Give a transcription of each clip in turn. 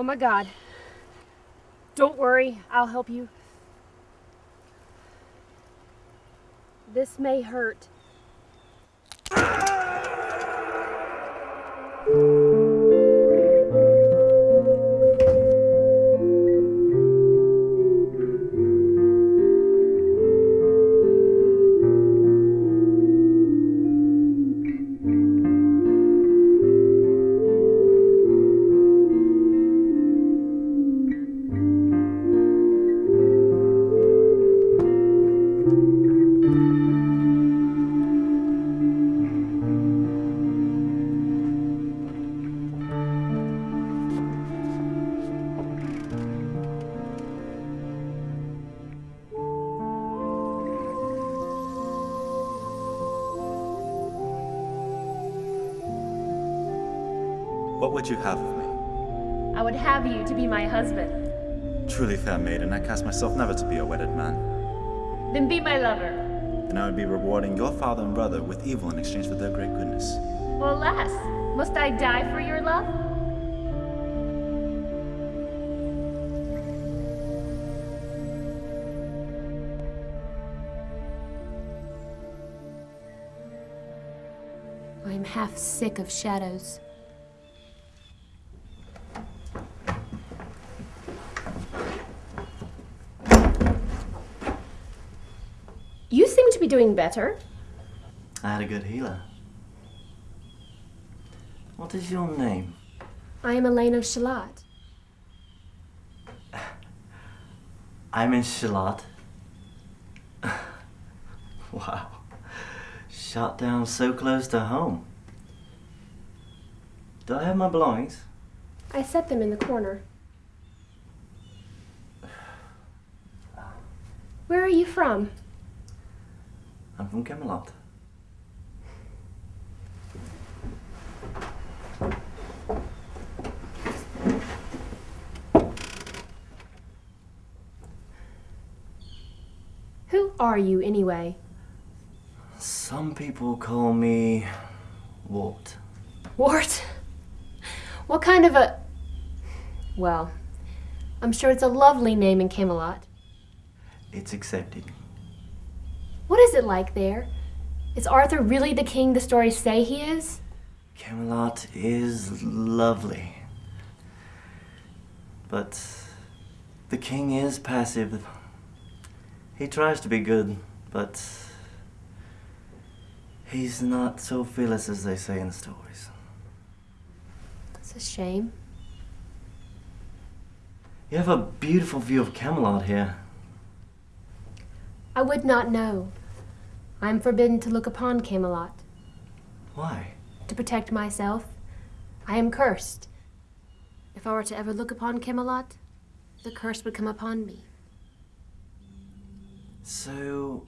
Oh my god. Don't worry, I'll help you. This may hurt. What would you have of me? I would have you to be my husband. Truly fair maiden, I cast myself never to be a wedded man. Then be my lover. Then I would be rewarding your father and brother with evil in exchange for their great goodness. Well, alas, must I die for your love? I'm half sick of shadows. You seem to be doing better. I had a good healer. What is your name? I am Elaine of Shalott. I'm in Shalott. wow. Shot down so close to home. Do I have my belongings? I set them in the corner. Where are you from? I'm from Camelot. Who are you, anyway? Some people call me Wart. Wart? What kind of a. Well, I'm sure it's a lovely name in Camelot. It's accepted. What is it like there? Is Arthur really the king the stories say he is? Camelot is lovely. But the king is passive. He tries to be good, but he's not so fearless as they say in the stories. It's a shame. You have a beautiful view of Camelot here. I would not know. I am forbidden to look upon Camelot. Why? To protect myself, I am cursed. If I were to ever look upon Camelot, the curse would come upon me. So,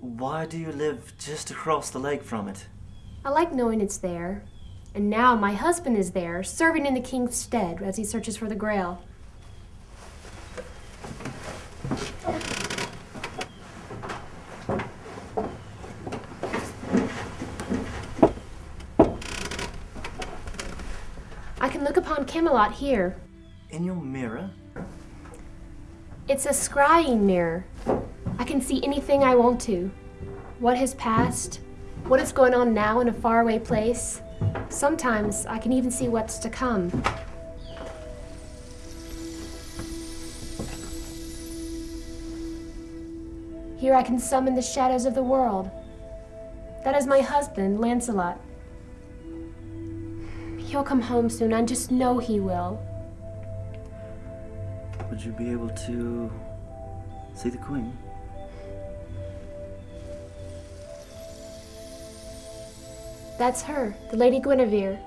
why do you live just across the lake from it? I like knowing it's there. And now my husband is there, serving in the king's stead as he searches for the grail. I can look upon Camelot here. In your mirror? It's a scrying mirror. I can see anything I want to. What has passed, what is going on now in a faraway place. Sometimes I can even see what's to come. Here I can summon the shadows of the world. That is my husband, Lancelot. He'll come home soon, I just know he will. Would you be able to see the queen? That's her, the Lady Guinevere.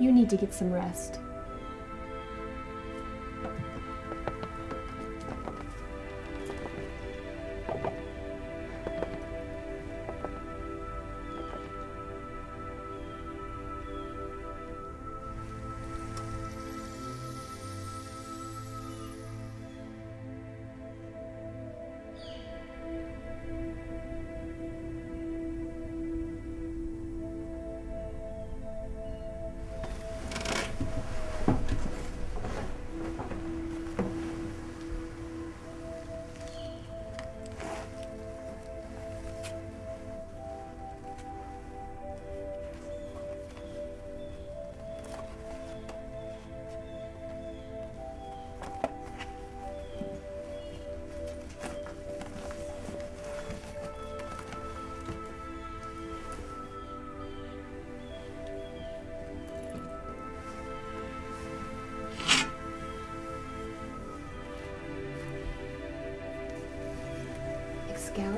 You need to get some rest.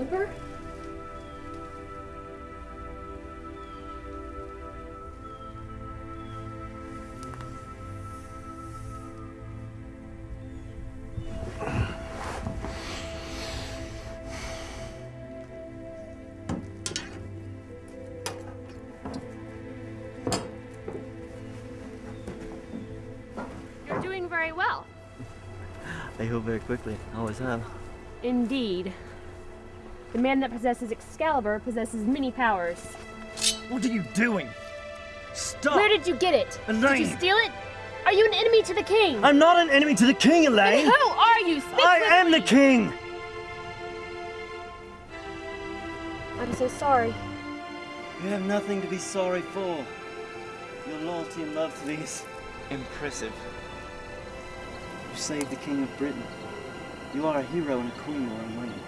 Emperor? You're doing very well. I heal very quickly. I always have. Indeed. The man that possesses Excalibur possesses many powers. What are you doing? Stop! Where did you get it? Did you Elaine! steal it? Are you an enemy to the king? I'm not an enemy to the king, Then Elaine! who are you? Speak I am the king! I'm so sorry. You have nothing to be sorry for. Your loyalty and love to these impressive. You saved the King of Britain. You are a hero and a queen while I'm waiting.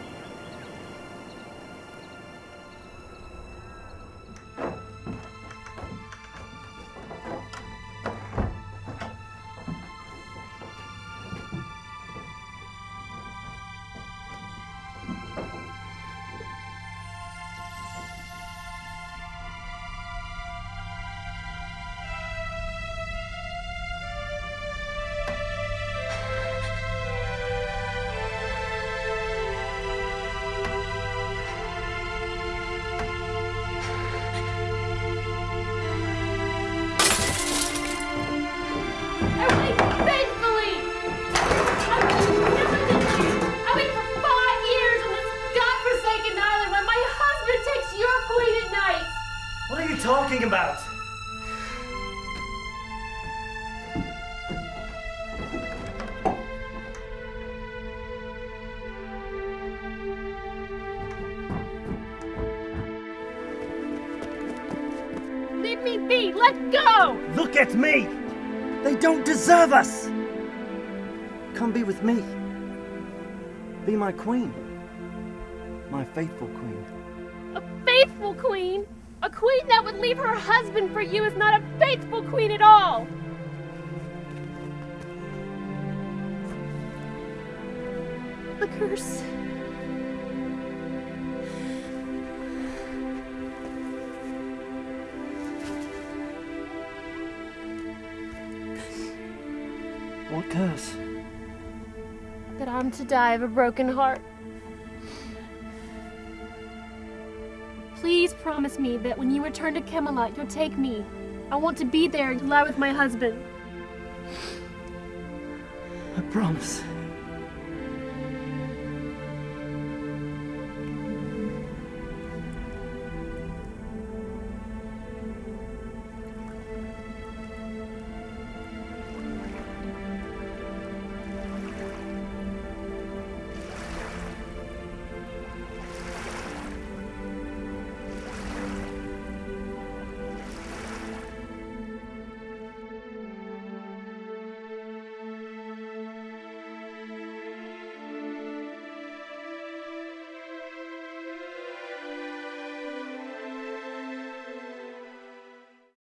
Leave me be. Let go. Look at me! They don't deserve us! Come be with me. Be my queen. My faithful queen. A faithful queen. A queen that would leave her husband for you is not a faithful queen at all. The curse. What curse? That I'm to die of a broken heart. Please promise me that when you return to Camelot, you'll take me. I want to be there and lie with my husband. I promise.